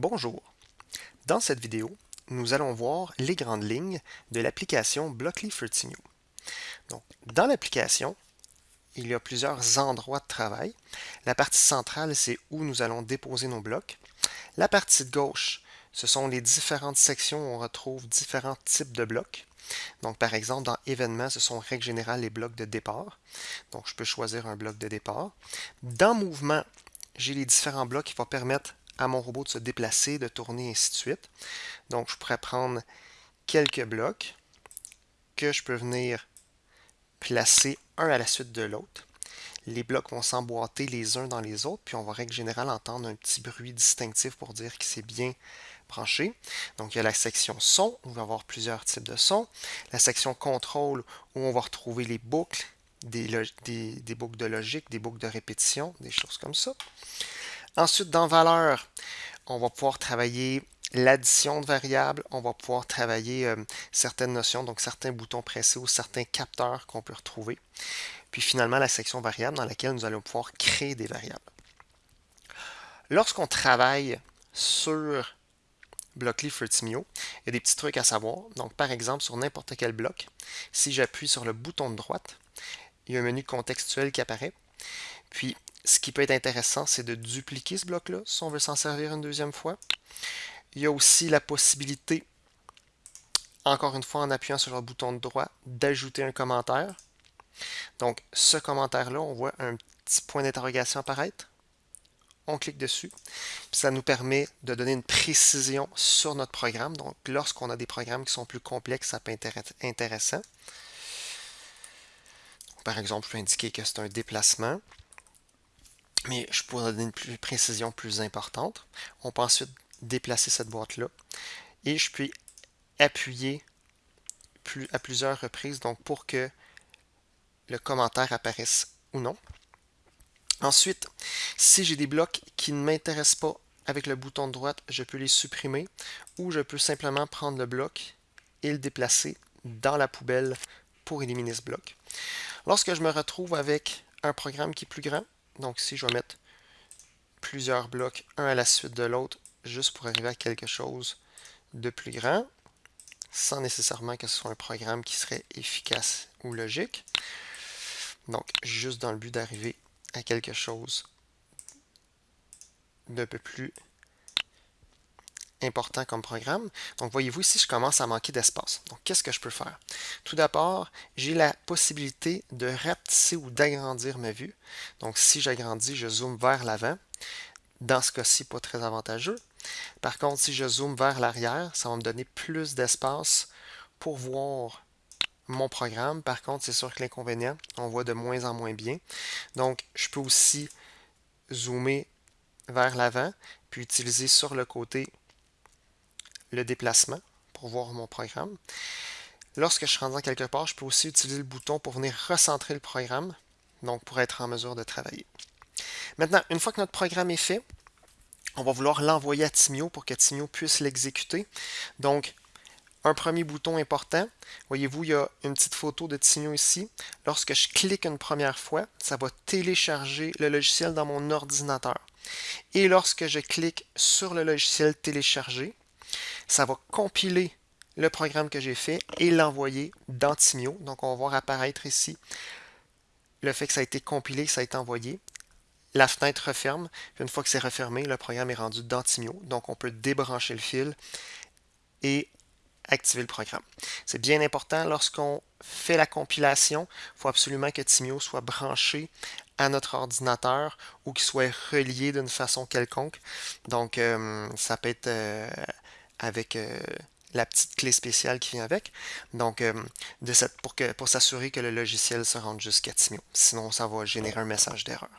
Bonjour. Dans cette vidéo, nous allons voir les grandes lignes de l'application Blockly Fertigno. Donc, dans l'application, il y a plusieurs endroits de travail. La partie centrale, c'est où nous allons déposer nos blocs. La partie de gauche, ce sont les différentes sections où on retrouve différents types de blocs. Donc, par exemple, dans événements, ce sont règle générale les blocs de départ. Donc, je peux choisir un bloc de départ. Dans mouvement, j'ai les différents blocs qui vont permettre à mon robot de se déplacer, de tourner, et ainsi de suite. Donc, je pourrais prendre quelques blocs que je peux venir placer un à la suite de l'autre. Les blocs vont s'emboîter les uns dans les autres, puis on va règle générale entendre un petit bruit distinctif pour dire que c'est bien branché. Donc, il y a la section son, où on va avoir plusieurs types de sons. La section contrôle, où on va retrouver les boucles, des, boucles de logique, des boucles de répétition, des choses comme ça. Ensuite, dans valeur, on va pouvoir travailler l'addition de variables, on va pouvoir travailler euh, certaines notions, donc certains boutons pressés ou certains capteurs qu'on peut retrouver. Puis finalement, la section variable dans laquelle nous allons pouvoir créer des variables. Lorsqu'on travaille sur Blockly Fruitimio, il y a des petits trucs à savoir. Donc, par exemple, sur n'importe quel bloc, si j'appuie sur le bouton de droite, il y a un menu contextuel qui apparaît. Puis, ce qui peut être intéressant, c'est de dupliquer ce bloc-là, si on veut s'en servir une deuxième fois. Il y a aussi la possibilité, encore une fois en appuyant sur le bouton de droit, d'ajouter un commentaire. Donc, ce commentaire-là, on voit un petit point d'interrogation apparaître. On clique dessus. ça nous permet de donner une précision sur notre programme. Donc, lorsqu'on a des programmes qui sont plus complexes, ça peut être intéressant. Par exemple, je peux indiquer que c'est un déplacement mais je pourrais donner une précision plus importante. On peut ensuite déplacer cette boîte-là et je peux appuyer à plusieurs reprises donc pour que le commentaire apparaisse ou non. Ensuite, si j'ai des blocs qui ne m'intéressent pas avec le bouton de droite, je peux les supprimer ou je peux simplement prendre le bloc et le déplacer dans la poubelle pour éliminer ce bloc. Lorsque je me retrouve avec un programme qui est plus grand, donc ici, je vais mettre plusieurs blocs, un à la suite de l'autre, juste pour arriver à quelque chose de plus grand, sans nécessairement que ce soit un programme qui serait efficace ou logique. Donc, juste dans le but d'arriver à quelque chose d'un peu plus important comme programme. Donc, voyez-vous ici, je commence à manquer d'espace. Donc, qu'est-ce que je peux faire? Tout d'abord, j'ai la possibilité de rapetisser ou d'agrandir ma vue. Donc, si j'agrandis, je zoome vers l'avant. Dans ce cas-ci, pas très avantageux. Par contre, si je zoome vers l'arrière, ça va me donner plus d'espace pour voir mon programme. Par contre, c'est sûr que l'inconvénient, on voit de moins en moins bien. Donc, je peux aussi zoomer vers l'avant, puis utiliser sur le côté le déplacement pour voir mon programme. Lorsque je suis rendu quelque part, je peux aussi utiliser le bouton pour venir recentrer le programme, donc pour être en mesure de travailler. Maintenant, une fois que notre programme est fait, on va vouloir l'envoyer à Timio pour que Timio puisse l'exécuter. Donc, un premier bouton important, voyez-vous, il y a une petite photo de Timio ici. Lorsque je clique une première fois, ça va télécharger le logiciel dans mon ordinateur. Et lorsque je clique sur le logiciel téléchargé, ça va compiler le programme que j'ai fait et l'envoyer dans Timio. Donc, on va voir apparaître ici le fait que ça a été compilé, que ça a été envoyé. La fenêtre referme. une fois que c'est refermé, le programme est rendu dans Timio. Donc, on peut débrancher le fil et activer le programme. C'est bien important lorsqu'on fait la compilation, il faut absolument que Timio soit branché à notre ordinateur ou qu'il soit relié d'une façon quelconque. Donc, euh, ça peut être euh, avec euh, la petite clé spéciale qui vient avec. Donc, euh, de cette, pour, pour s'assurer que le logiciel se rende jusqu'à Timio. Sinon, ça va générer un message d'erreur.